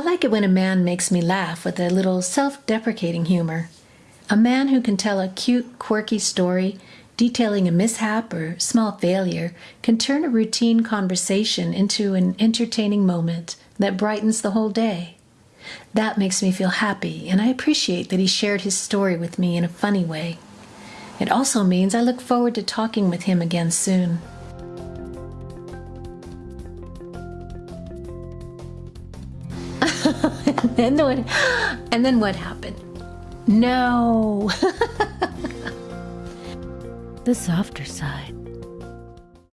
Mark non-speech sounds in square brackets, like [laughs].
like it when a man makes me laugh with a little self deprecating humor. A man who can tell a cute, quirky story detailing a mishap or small failure can turn a routine conversation into an entertaining moment that brightens the whole day. That makes me feel happy, and I appreciate that he shared his story with me in a funny way. It also means I look forward to talking with him again soon. [laughs] and, then what, and then what happened? No. [laughs] the softer side.